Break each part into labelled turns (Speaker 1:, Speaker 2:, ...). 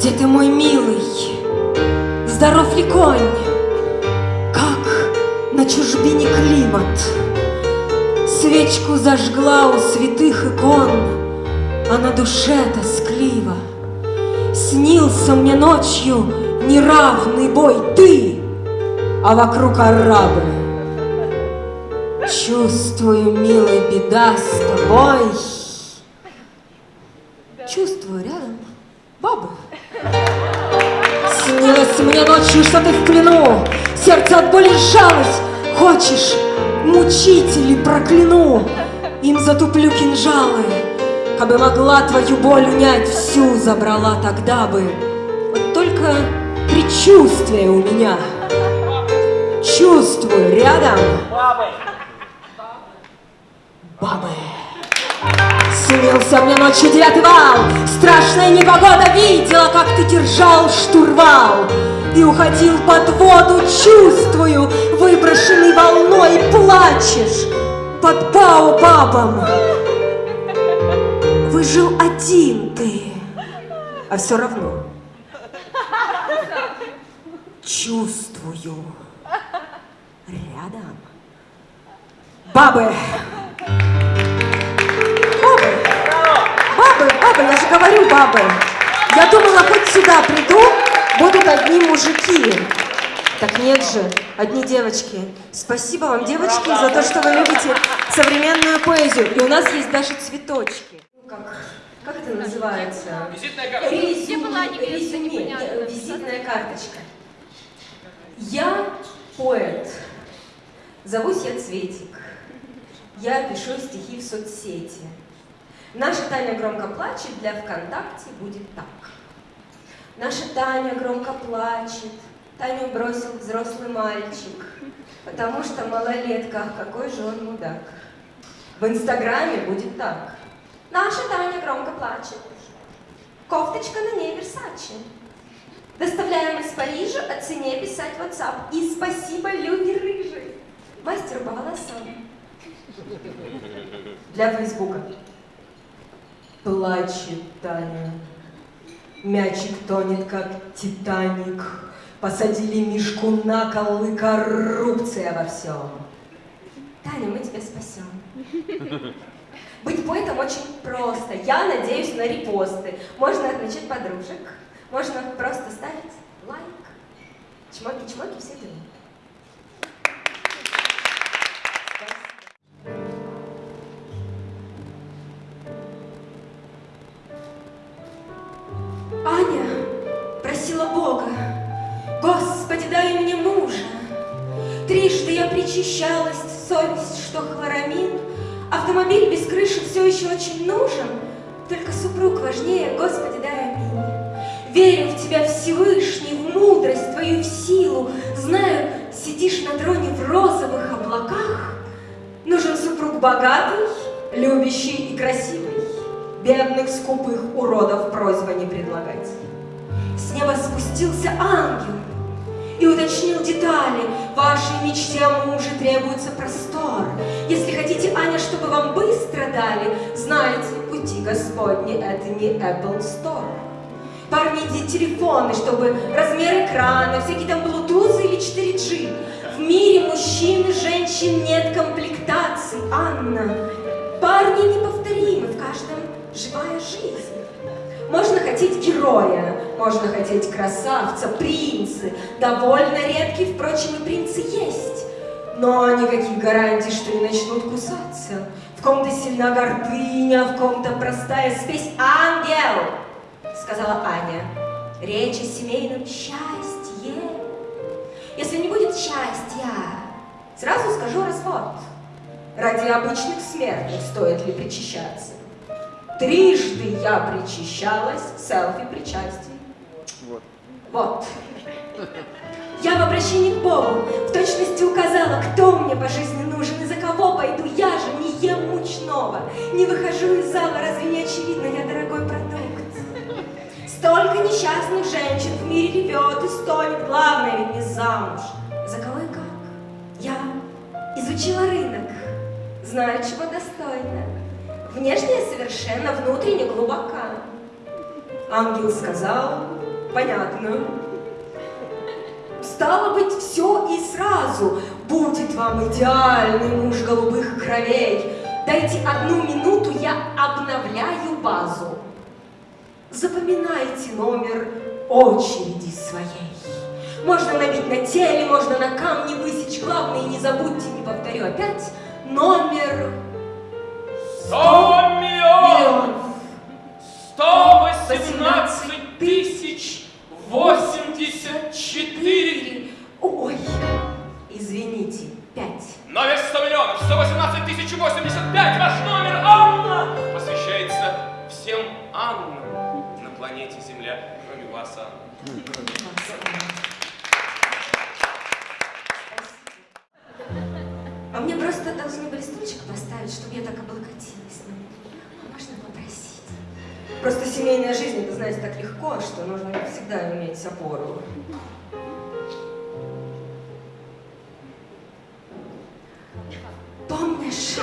Speaker 1: Где ты, мой милый? Здоров ли конь? Как на чужбине климат? Свечку зажгла у святых икон, А на душе тоскливо. Снился мне ночью неравный бой ты, А вокруг арабы. Чувствую, милый, беда с тобой. Ночью, что ты в плену, Сердце от боли сжалось. Хочешь, мучителей прокляну, Им затуплю кинжалы. Кабы могла твою боль унять, Всю забрала тогда бы. Вот только предчувствие у меня. Чувствую рядом
Speaker 2: бабы.
Speaker 1: Снился мне ночью девятый вал, Страшная непогода видела, Как ты держал штурвал И уходил под воду, чувствую, Выброшенный волной плачешь Под баобабом. Выжил один ты, А все равно чувствую рядом. Бабы! Бабы! Бабы, бабы, я же говорю, бабы. Я думала, хоть сюда приду, будут одни мужики. Так нет же, одни девочки. Спасибо вам, девочки, за то, что вы любите современную поэзию. И у нас есть даже цветочки. Ну, Как, как это называется?
Speaker 2: Визитная карточка.
Speaker 1: Резюме, э, визитная карточка. Я поэт. Зовусь я Цветик. Я пишу стихи в соцсети. Наша Таня громко плачет, для ВКонтакте будет так. Наша Таня громко плачет, Таню бросил взрослый мальчик, потому что малолетка, какой же он мудак. В Инстаграме будет так. Наша Таня громко плачет, кофточка на ней Версачи. Доставляем из Парижа, о цене писать WhatsApp. И спасибо Любе Рыжей, мастеру по. Для Фейсбука. Плачет Таня. Мячик тонет, как Титаник. Посадили Мишку на кол и коррупция во всем. Таня, мы тебя спасем. Быть поэтом очень просто. Я надеюсь на репосты. Можно отмечать подружек. Можно просто ставить лайк. Чмоки-чмоки, все дела. Дай мне мужа. Трижды я причащалась, совесть, что хлорамин. Автомобиль без крыши все еще очень нужен, Только супруг важнее, Господи, дай аминь. Верю в Тебя, Всевышний, в мудрость Твою, в силу. Знаю, сидишь на троне в розовых облаках. Нужен супруг богатый, любящий и красивый. Бедных, скупых уродов просьба не предлагать. С неба спустился ангел и уточнил детали. Вашей мечте о муже требуется простор. Если хотите, Аня, чтобы вам быстро дали, знайте, пути Господни — это не Apple Store. Парни, иди телефоны, чтобы размер экрана, всякие там блутузы или 4G. В мире мужчин и женщин нет комплектаций, Анна. Парни неповторимы, в каждом живая жизнь. Можно хотеть героя, можно хотеть красавца, принцы. Довольно редкие, впрочем, и принцы есть. Но никаких гарантий, что не начнут кусаться. В ком-то сильна гордыня, в ком-то простая спесь. Ангел! Сказала Аня. Речь о семейном счастье. Если не будет счастья, сразу скажу развод. Ради обычных смертных стоит ли причащаться? Трижды я причащалась, селфи причастий.
Speaker 2: Вот.
Speaker 1: Вот. Я в обращении к Богу в точности указала, кто мне по жизни нужен и за кого пойду. Я же не ем мучного, не выхожу из зала, разве не очевидно, я дорогой продукт. Столько несчастных женщин в мире ревет и стонет, главное ведь не замуж. За кого и как? Я изучила рынок, знаю, чего достойна. Внешне совершенно, внутренне глубока. Ангел сказал, понятно. Стало быть, все и сразу. Будет вам идеальный муж голубых кровей. Дайте одну минуту, я обновляю базу. Запоминайте номер очереди своей. Можно набить на теле, можно на камне высечь. Главное, не забудьте, не повторю опять, номер
Speaker 2: 100 миллионов! 118
Speaker 1: что нужно всегда иметь опору. Помнишь,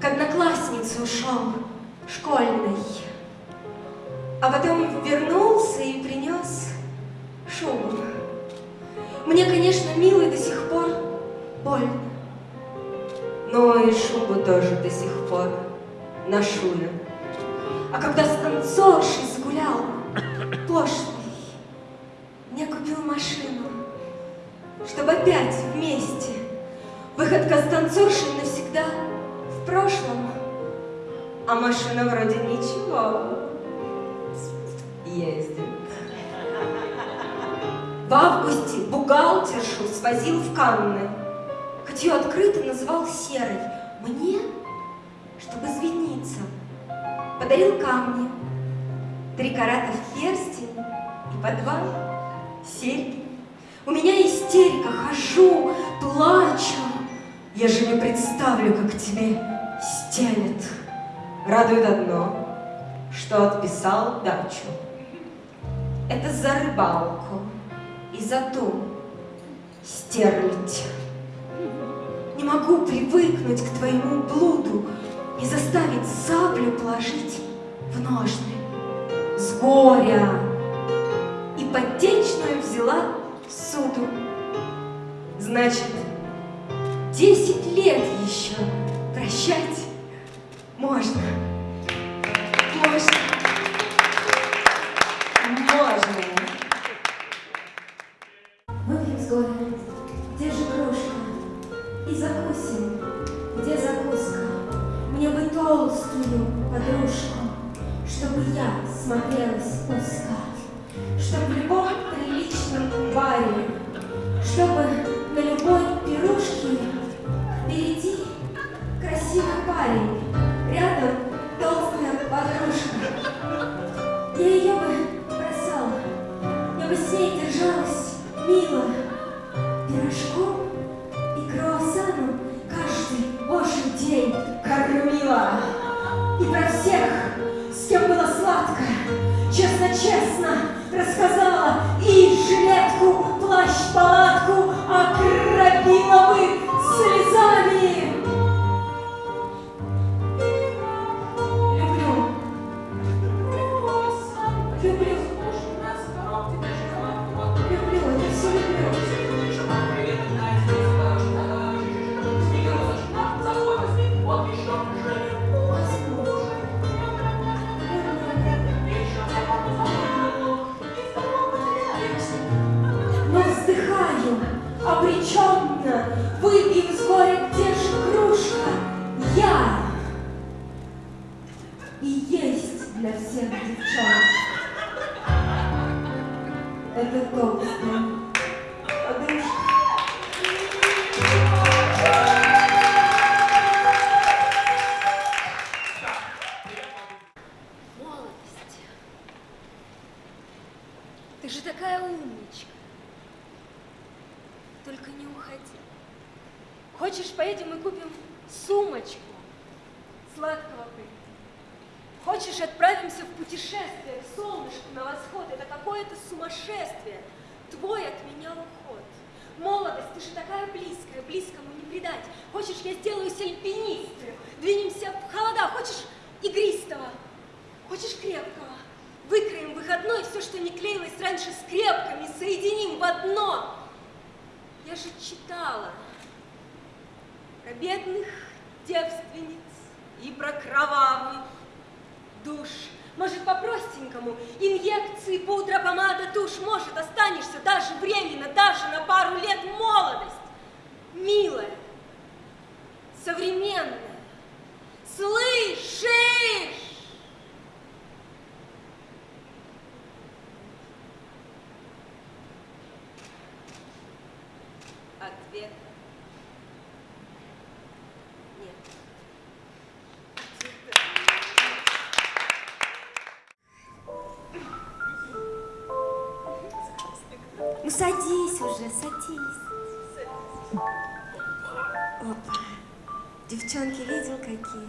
Speaker 1: к однокласснице ушел школьной, а потом вернулся и принес шубу. Мне, конечно, милый до сих пор больно. Но и шубу тоже до сих пор ношу я. А когда с танцоршей загулял, пошлый, мне купил машину, чтобы опять вместе. Выходка с танцоршей навсегда в прошлом, а машина вроде ничего. Ездит. В августе бухгалтершу свозил в Канны, хоть ее открыто называл Серой. Мне, чтобы извиниться, подарил камни, три карата в перстень и по два серьги. У меня истерика, хожу, плачу. Я же не представлю, как тебе стелет. Радует одно, что отписал дачу. Это за рыбалку и за ту стерлить. Не могу привыкнуть к твоему блуду и заставить саблю положить в ножны. С горя ипотечную взяла в суду. Значит, десять лет еще прощать. Можно. Я смотрелась есть для всех девчонок. Это толстая
Speaker 3: Твой от меня уход. Молодость, ты же такая близкая, близкому не предать. Хочешь, я сделаюсь альпинисткой? Двинемся в холода. Хочешь, игристого? Хочешь, крепкого? Выкроем выходной все, что не клеилось раньше скрепками, соединим в одно. Я же читала про бедных девственниц и про кровавый душ. Может, по-простенькому, инъекции, пудра, помада, тушь, может, останешься даже временно, даже на пару лет молодость. Милая, современная,
Speaker 1: садись. Опа. Девчонки, видел какие?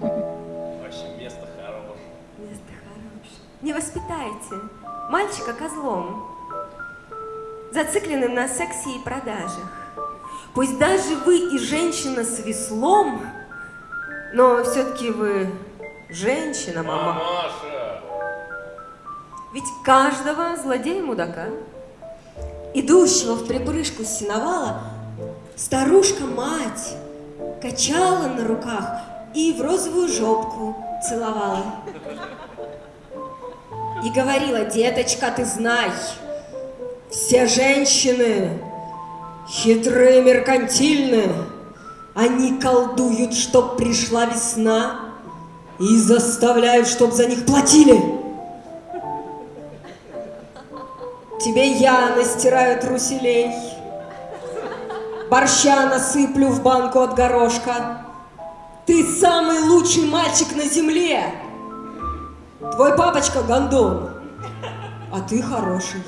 Speaker 2: Вообще место хорошее.
Speaker 1: Место хорошее. Не воспитайте мальчика козлом, зацикленным на сексе и продажах. Пусть даже вы и женщина с веслом, но все-таки вы женщина, мама.
Speaker 2: Мамаша!
Speaker 1: Ведь каждого злодея-мудака, идущего в припрыжку с сеновала, старушка-мать качала на руках и в розовую жопку целовала. И говорила, деточка, ты знай, все женщины хитрые, меркантильные, они колдуют, чтоб пришла весна и заставляют, чтоб за них платили. Тебе я настираю труселей, борща насыплю в банку от горошка. Ты самый лучший мальчик на земле. Твой папочка гондон, а ты хороший.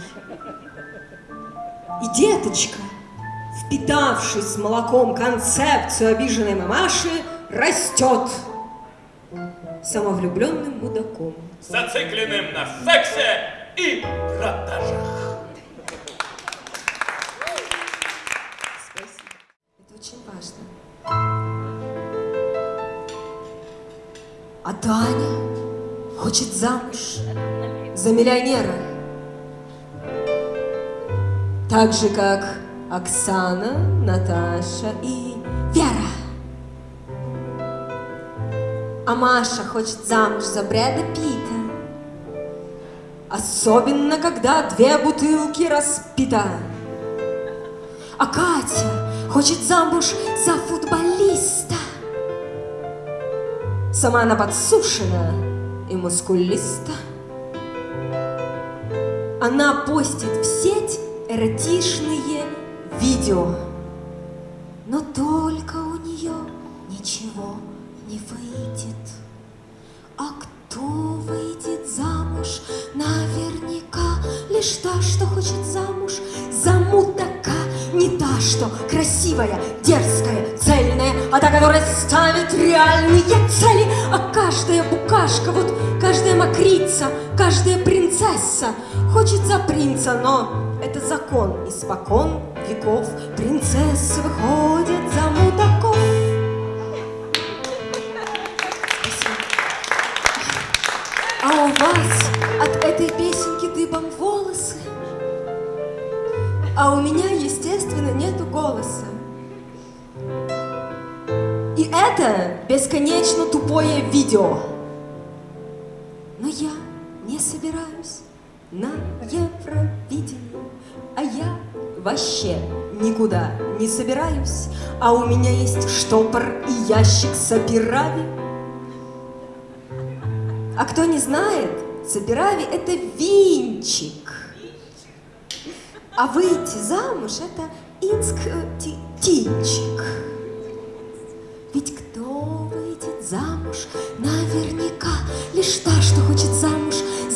Speaker 1: И деточка, впитавшись молоком концепцию обиженной мамаши, растет самовлюбленным мудаком.
Speaker 2: Зацикленным на сексе и продажах.
Speaker 1: Хочет замуж за миллионера. Так же, как Оксана, Наташа и Вера. А Маша хочет замуж за Брэда Питта. Особенно, когда две бутылки распита. А Катя хочет замуж за футболиста. Сама она подсушена и мускулиста. Она постит в сеть эротичные видео. Но только у нее ничего не выйдет. А кто выйдет замуж? Наверняка лишь та, что хочет замуж за мудака. Не та, что красивая, дерзкая, цельная, а та, которая ставит реальные цели. Мокрица, каждая принцесса хочет за принца, но это закон испокон веков. Принцессы выходят за мудаков. А у вас от этой песенки дыбом волосы, а у меня, естественно, нету голоса. И это бесконечно тупое видео. Не собираюсь на Евровидение, а я вообще никуда не собираюсь, а у меня есть штопор и ящик сапирави. А кто не знает, сапирави – это винчик. А выйти замуж – это инск-тинчик. Ведь кто выйдет замуж, наверняка лишь та, что хочет замуж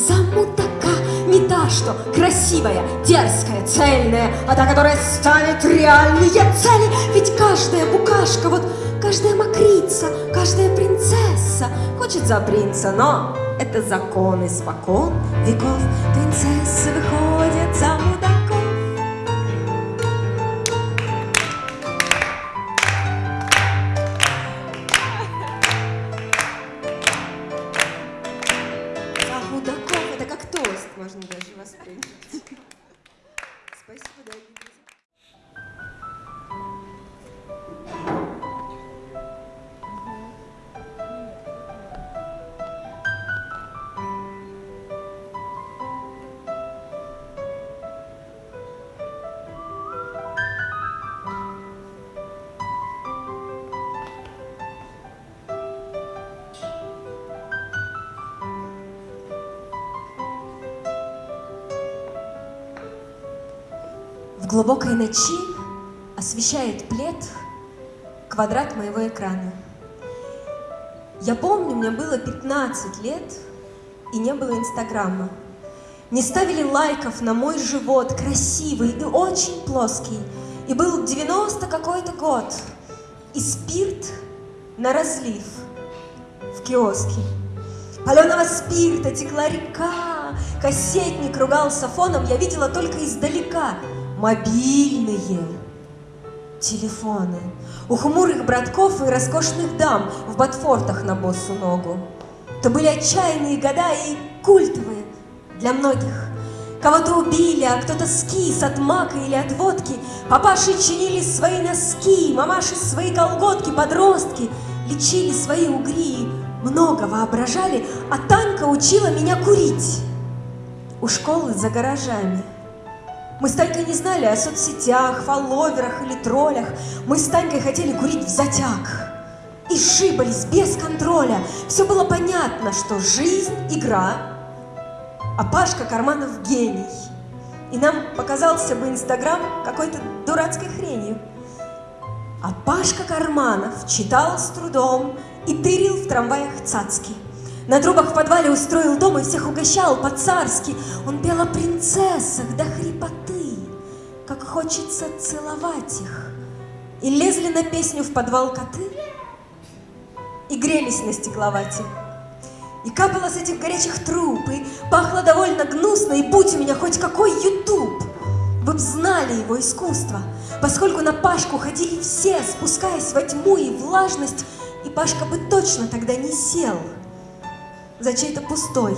Speaker 1: за мудака. Не та, что красивая, дерзкая, цельная, а та, которая ставит реальные цели. Ведь каждая букашка, вот каждая мокрица, каждая принцесса хочет за принца, но это закон испокон веков. Принцессы выходят за глубокой ночи освещает плед квадрат моего экрана. Я помню, мне было 15 лет, и не было Инстаграма. Не ставили лайков на мой живот, красивый и очень плоский. И был 90 какой-то год, и спирт на разлив в киоске. Паленого спирта текла река, кассетник ругался фоном, я видела только издалека мобильные телефоны. У хмурых братков и роскошных дам в ботфортах на боссу ногу. То были отчаянные года и культовые для многих. Кого-то убили, а кто-то скис от мака или от водки. Папаши чинили свои носки, мамаши свои колготки, подростки лечили свои угри, много воображали, а Танька учила меня курить у школы за гаражами. Мы с Танькой не знали о соцсетях, фолловерах или троллях. Мы с Танькой хотели курить в затяг. И шибались без контроля. Все было понятно, что жизнь – игра, а Пашка Карманов – гений. И нам показался бы Инстаграм какой-то дурацкой хренью. А Пашка Карманов читал с трудом и тырил в трамваях цацки. На трубах в подвале устроил дом и всех угощал по-царски. Он пел о принцессах до хрипоты, как хочется целовать их. И лезли на песню в подвал коты, и грелись на стекловате. И капало с этих горячих труб, и пахло довольно гнусно, и будь у меня хоть какой ютуб, вы б знали его искусство, поскольку на Пашку ходили все, спускаясь во тьму и влажность, и Пашка бы точно тогда не сел за чей-то пустой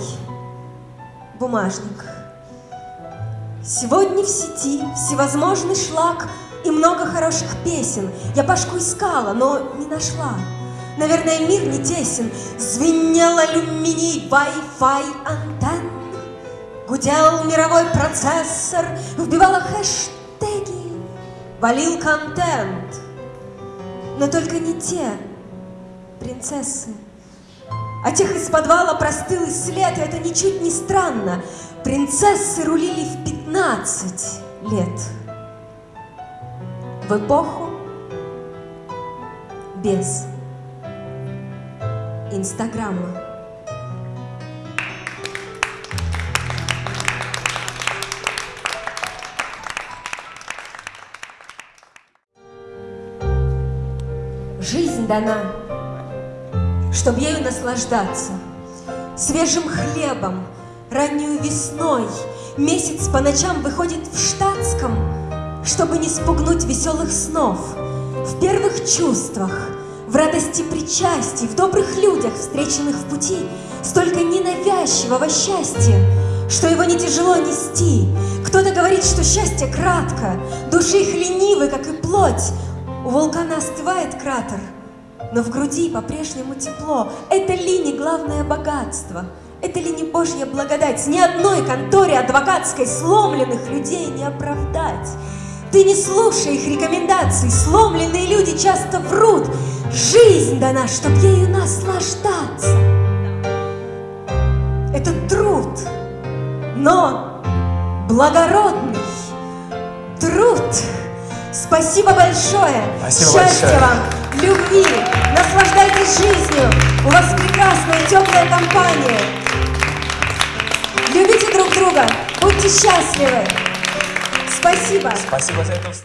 Speaker 1: бумажник. Сегодня в сети всевозможный шлак и много хороших песен. Я Пашку искала, но не нашла. Наверное, мир не тесен. Звенел алюминий Wi-Fi антенн. Гудел мировой процессор, вбивала хэштеги, валил контент. Но только не те принцессы. А тех из подвала простыл и след, и это ничуть не странно. Принцессы рулили в 15 лет. В эпоху без Инстаграма. Жизнь дана, чтоб ею наслаждаться, Свежим хлебом, раннюю весной, Месяц по ночам выходит в штатском, Чтобы не спугнуть веселых снов, В первых чувствах — в радости причастий, в добрых людях, встреченных в пути, столько ненавязчивого счастья, что его не тяжело нести. Кто-то говорит, что счастье кратко, души их ленивы, как и плоть. У вулкана остывает кратер, но в груди по-прежнему тепло. Это ли не главное богатство? Это ли не Божья благодать? Ни одной конторе адвокатской сломленных людей не оправдать. Ты не слушай их рекомендаций, сломленные люди часто врут. Жизнь дана, чтоб ею наслаждаться. Это труд, но благородный труд. Спасибо большое.
Speaker 4: Спасибо
Speaker 1: Счастья
Speaker 4: большое.
Speaker 1: вам, любви, наслаждайтесь жизнью. У вас прекрасная теплая компания. Любите друг друга, будьте счастливы. Спасибо.
Speaker 4: Спасибо за эту встречу.